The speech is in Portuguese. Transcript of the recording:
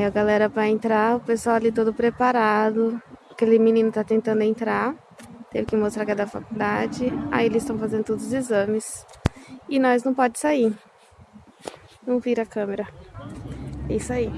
Aí a galera vai entrar, o pessoal ali todo preparado. Aquele menino tá tentando entrar. Teve que mostrar que é da faculdade. Aí eles estão fazendo todos os exames. E nós não pode sair. Não vira a câmera. É isso aí.